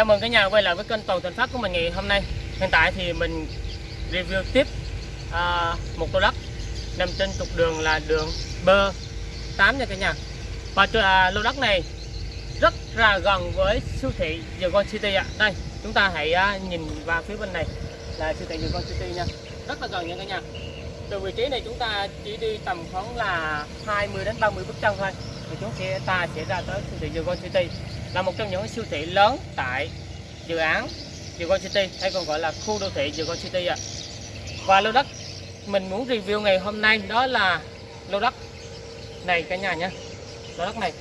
Chào mừng cả nhà quay lại với kênh Toàn Thành Phát của mình ngày hôm nay. Hiện tại thì mình review tiếp à, một lô đất nằm trên trục đường là đường bơ 8 nha cả nhà. Và à, lô đất này rất là gần với siêu thị Dragon City ạ. Đây, chúng ta hãy à, nhìn vào phía bên này là siêu thị Dragon City nha. Rất là gần nha cả nhà. Từ vị trí này chúng ta chỉ đi tầm khoảng là 20 đến 30 bước chân thôi. Thì chúng ta sẽ ra tới siêu thị Dragon City là một trong những siêu thị lớn tại dự án Dragon City hay còn gọi là khu đô thị Dragon City ạ. Và lô đất mình muốn review ngày hôm nay đó là lô đất này cả nhà nhé. Lô đất này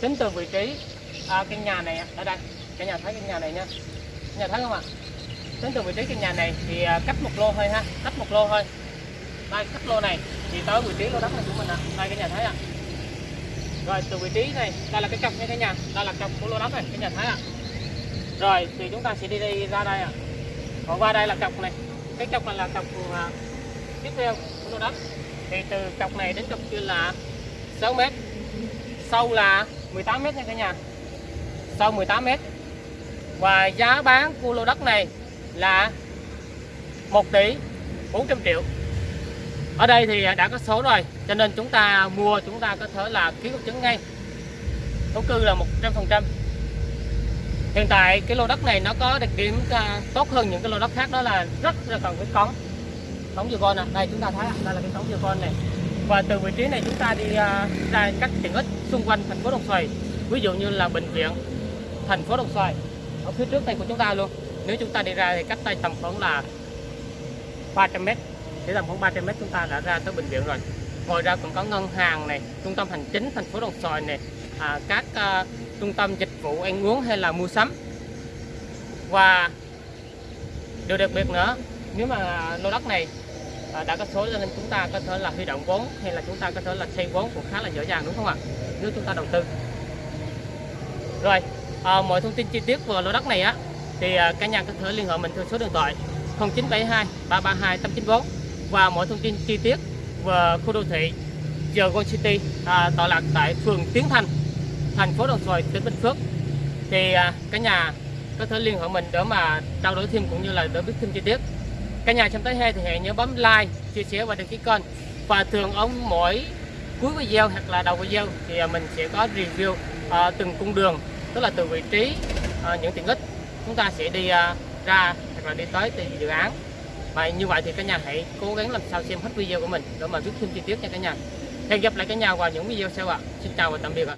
tính từ vị trí à, căn nhà này ở đây cả nhà thấy căn nhà này nha nhà thấy không ạ? Tính từ vị trí căn nhà này thì à, cách một lô thôi ha cách một lô thôi đây cách lô này thì tới vị trí lô đất này của mình ạ. Đây cả nhà thấy ạ rồi từ vị trí này đây là cái cọc như thế nhà đây là cọc của lô đất này cái nhà thấy ạ. Rồi thì chúng ta sẽ đi đi ra đây ạ. Còn qua đây là cọc này. Cái cọc này là cọc à, tiếp theo của lô đất thì từ cọc này đến cọc kia là 6 mét. Sâu là 18 mét nha cả nhà. Sâu 18 mét. Và giá bán của lô đất này là 1 tỷ 400 triệu ở đây thì đã có số rồi, cho nên chúng ta mua, chúng ta có thể là ký công chứng ngay. Thổ cư là 100% hiện tại cái lô đất này nó có đặc điểm à, tốt hơn những cái lô đất khác, đó là rất là cần cái cống. Cống dừa con nè đây, chúng ta thấy đây là cái cống dừa con này. Và từ vị trí này chúng ta đi à, ra các tiện ích xung quanh thành phố Đồng Xoài, ví dụ như là bệnh viện, thành phố Đồng Xoài, ở phía trước đây của chúng ta luôn. Nếu chúng ta đi ra thì cách đây tầm khoảng là 300 mét chỉ tầm khoảng 300 mét chúng ta đã ra tới bệnh viện rồi. Ngoài ra còn có ngân hàng này trung tâm hành chính thành phố Đồng Xoài này à, các à, trung tâm dịch vụ ăn uống hay là mua sắm. Và điều đặc biệt nữa nếu mà lô đất này à, đã có số nên chúng ta có thể là huy động vốn hay là chúng ta có thể là xây vốn cũng khá là dễ dàng đúng không ạ? Nếu chúng ta đầu tư. Rồi à, mọi thông tin chi tiết về lô đất này á thì à, cả nhà có thể liên hệ mình theo số điện thoại 0972 332 894 và mọi thông tin chi tiết về khu đô thị Dragon City à, tọa lạc tại phường Tiến Thành thành phố Đồng Xoài tỉnh Bình Phước. Thì à, cả nhà có thể liên hệ mình để mà trao đổi thêm cũng như là để biết thêm chi tiết. Cả nhà xem tới hay thì hãy nhớ bấm like chia sẻ và đăng ký kênh. Và thường ở mỗi cuối video hoặc là đầu video thì à, mình sẽ có review à, từng cung đường tức là từ vị trí à, những tiện ích. Chúng ta sẽ đi à, ra hoặc là đi tới từ dự án và như vậy thì cả nhà hãy cố gắng làm sao xem hết video của mình để mà biết thêm chi tiết nha cả nhà. Hẹn gặp lại cả nhà vào những video sau ạ. Xin chào và tạm biệt ạ.